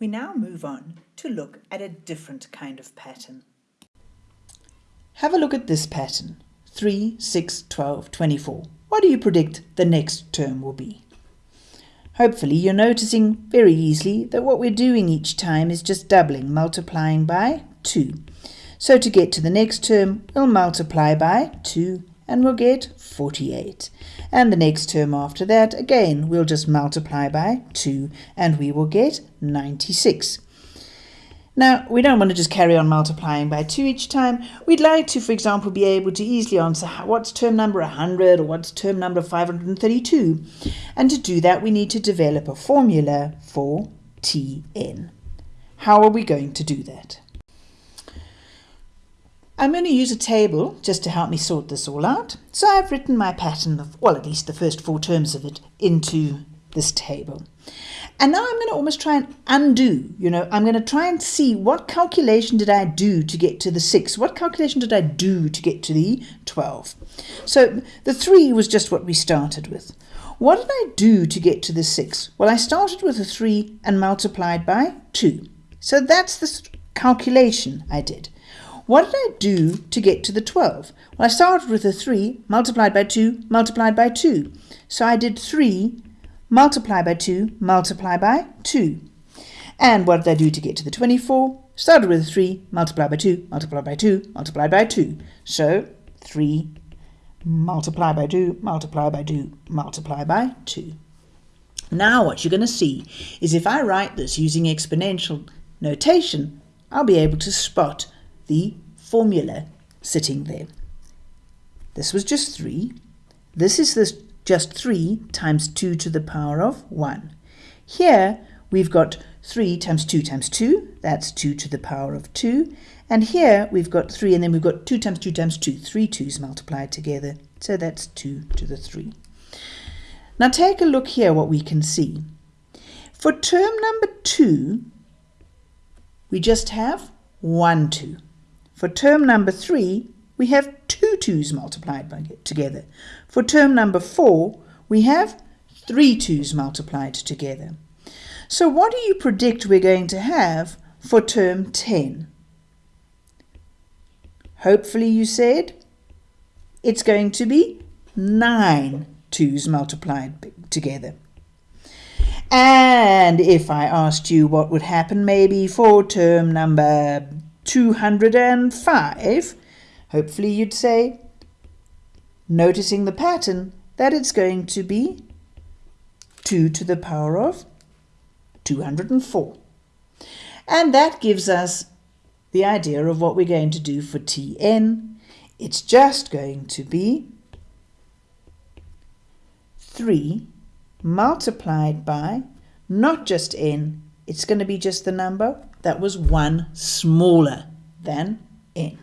We now move on to look at a different kind of pattern. Have a look at this pattern. 3, 6, 12, 24. What do you predict the next term will be? Hopefully you're noticing very easily that what we're doing each time is just doubling, multiplying by 2. So to get to the next term, we'll multiply by 2 and we'll get 48. And the next term after that, again, we'll just multiply by 2 and we will get 96. Now, we don't want to just carry on multiplying by 2 each time. We'd like to, for example, be able to easily answer what's term number 100 or what's term number 532. And to do that, we need to develop a formula for Tn. How are we going to do that? I'm going to use a table just to help me sort this all out. So I've written my pattern of, well, at least the first four terms of it into this table. And now I'm going to almost try and undo, you know, I'm going to try and see what calculation did I do to get to the 6? What calculation did I do to get to the 12? So the 3 was just what we started with. What did I do to get to the 6? Well, I started with a 3 and multiplied by 2. So that's the calculation I did. What did I do to get to the 12? Well, I started with a 3 multiplied by 2 multiplied by 2. So I did 3 multiply by 2 multiply by 2. And what did I do to get to the 24? Started with 3 multiply by 2 multiply by 2 multiply by 2. So 3 multiply by 2 multiply by 2 multiply by 2. Now what you're going to see is if I write this using exponential notation, I'll be able to spot the formula sitting there. This was just 3. This is this just 3 times 2 to the power of 1. Here we've got 3 times 2 times 2, that's 2 to the power of 2. And here we've got 3 and then we've got 2 times 2 times 2, 3 2's multiplied together. So that's 2 to the 3. Now take a look here what we can see. For term number 2, we just have 1 2. For term number 3, we have two 2's multiplied by, together. For term number 4, we have three 2's multiplied together. So what do you predict we're going to have for term 10? Hopefully you said it's going to be 9 2's multiplied together. And if I asked you what would happen maybe for term number 205, hopefully you'd say, noticing the pattern, that it's going to be 2 to the power of 204. And that gives us the idea of what we're going to do for Tn. It's just going to be 3 multiplied by not just n, it's going to be just the number that was 1 smaller than n.